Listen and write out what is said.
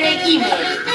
Дорогие